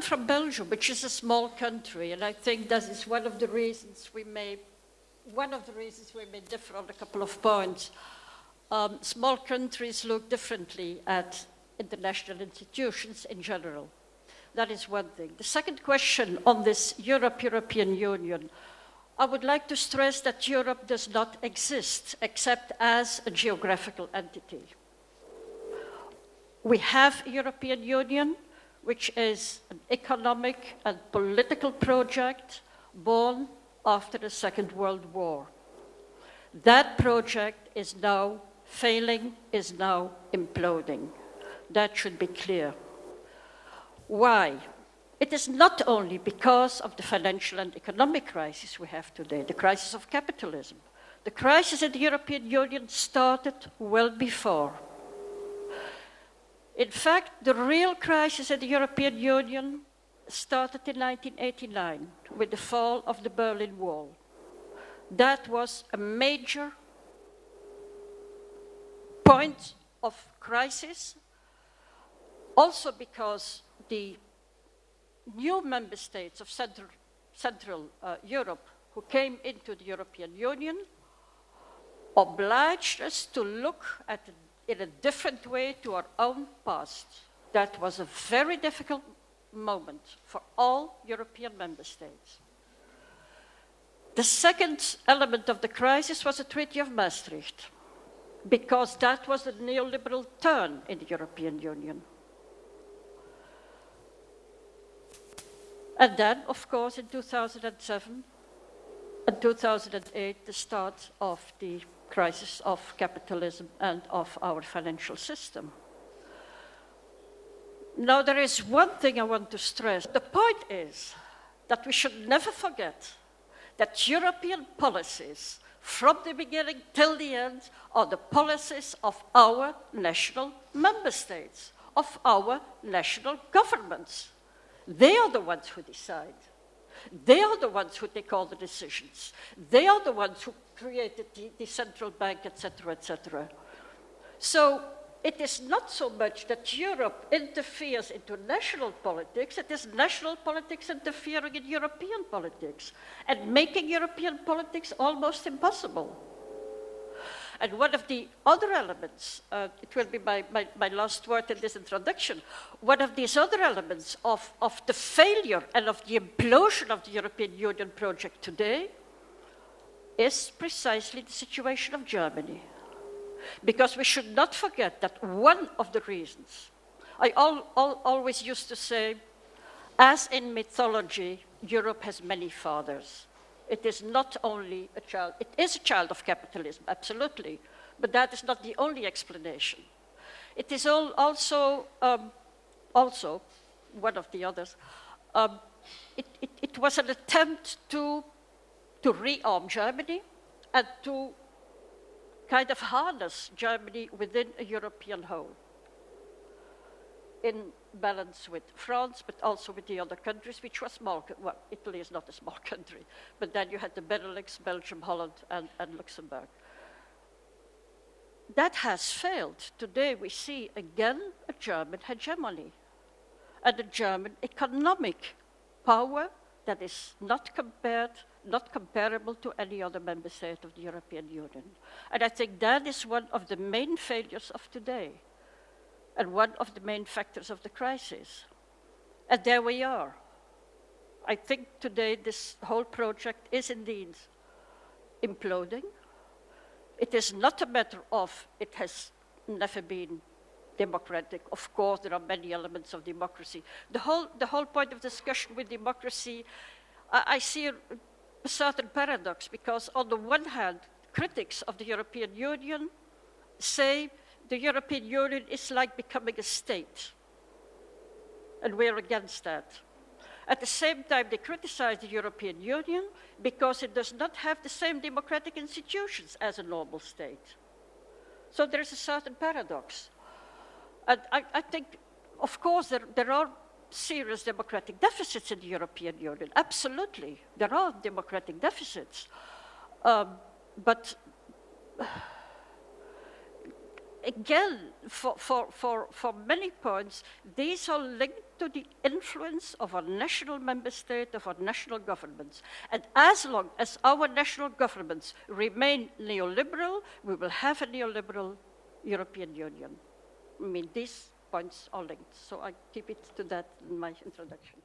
from Belgium, which is a small country, and I think that is one of the reasons we may, one of the reasons we may differ on a couple of points. Um, small countries look differently at international institutions in general. That is one thing. The second question on this Europe-European Union, I would like to stress that Europe does not exist except as a geographical entity. We have European Union, which is an economic and political project born after the Second World War. That project is now failing, is now imploding. That should be clear. Why? It is not only because of the financial and economic crisis we have today, the crisis of capitalism. The crisis in the European Union started well before. In fact, the real crisis in the European Union started in 1989 with the fall of the Berlin Wall. That was a major point of crisis, also because the new member states of Central, Central uh, Europe who came into the European Union obliged us to look at in a different way to our own past. That was a very difficult moment for all European member states. The second element of the crisis was the Treaty of Maastricht, because that was the neoliberal turn in the European Union. And then, of course, in 2007 and 2008, the start of the crisis of capitalism and of our financial system. Now, there is one thing I want to stress. The point is that we should never forget that European policies, from the beginning till the end, are the policies of our national member states, of our national governments. They are the ones who decide. They are the ones who take all the decisions. They are the ones who created the, the central bank, etc., etc. So it is not so much that Europe interferes into national politics, it is national politics interfering in European politics and making European politics almost impossible. And one of the other elements, uh, it will be my, my, my, last word in this introduction, one of these other elements of, of the failure and of the implosion of the European Union project today is precisely the situation of Germany. Because we should not forget that one of the reasons, I al al always used to say, as in mythology, Europe has many fathers. It is not only a child, it is a child of capitalism, absolutely, but that is not the only explanation. It is also, um, also, one of the others, um, it, it, it was an attempt to, to rearm Germany and to kind of harness Germany within a European whole in balance with France, but also with the other countries, which were small. Well, Italy is not a small country, but then you had the Benelux, Belgium, Holland, and, and Luxembourg. That has failed. Today we see again a German hegemony and a German economic power that is not compared, not comparable to any other member state of the European Union. And I think that is one of the main failures of today and one of the main factors of the crisis. And there we are. I think today this whole project is indeed imploding. It is not a matter of it has never been democratic. Of course, there are many elements of democracy. The whole, the whole point of discussion with democracy, I, I see a, a certain paradox because on the one hand, critics of the European Union say the European Union is like becoming a state. And we're against that. At the same time, they criticize the European Union because it does not have the same democratic institutions as a normal state. So there is a certain paradox. And I, I think, of course, there, there are serious democratic deficits in the European Union. Absolutely, there are democratic deficits. Um, but again, for, for, for, for many points, these are linked to the influence of our national member state, of our national governments. And as long as our national governments remain neoliberal, we will have a neoliberal European Union. I mean, these points are linked, so I keep it to that in my introduction.